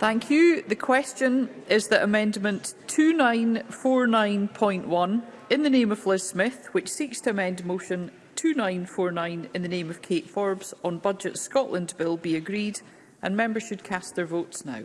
Thank you. The question is that Amendment 2949.1, in the name of Liz Smith, which seeks to amend Motion 2949 in the name of Kate Forbes on Budget Scotland Bill, be agreed, and members should cast their votes now.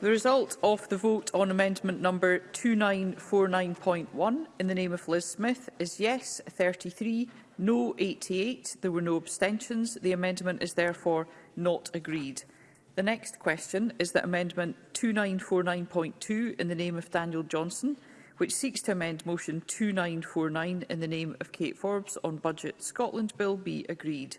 The result of the vote on amendment number 2949.1 in the name of Liz Smith is yes 33, no 88. There were no abstentions. The amendment is therefore not agreed. The next question is that amendment 2949.2 in the name of Daniel Johnson, which seeks to amend motion 2949 in the name of Kate Forbes on Budget Scotland Bill be agreed.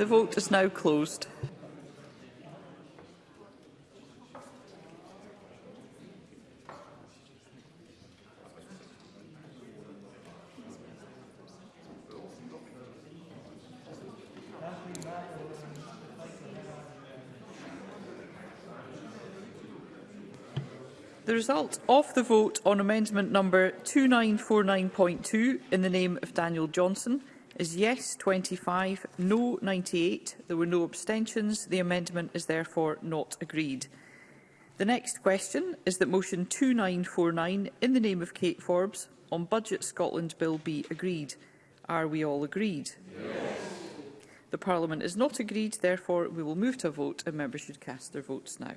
The vote is now closed. The result of the vote on amendment number 2949.2 in the name of Daniel Johnson is yes 25, no 98. There were no abstentions. The amendment is therefore not agreed. The next question is that motion 2949 in the name of Kate Forbes on Budget Scotland Bill be agreed. Are we all agreed? Yes. The Parliament is not agreed, therefore we will move to a vote and members should cast their votes now.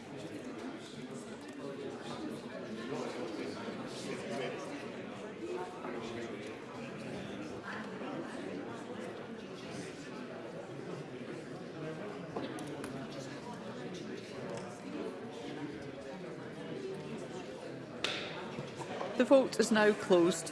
The vote is now closed.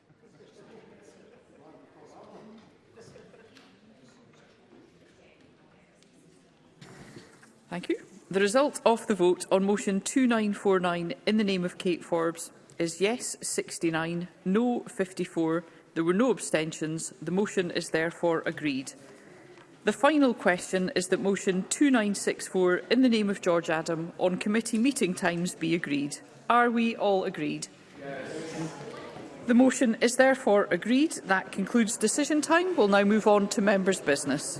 Thank you. The result of the vote on motion 2949 in the name of Kate Forbes is yes 69, no 54. There were no abstentions. The motion is therefore agreed. The final question is that motion 2964 in the name of George Adam on committee meeting times be agreed. Are we all agreed? Yes. The motion is therefore agreed. That concludes decision time. We'll now move on to members' business.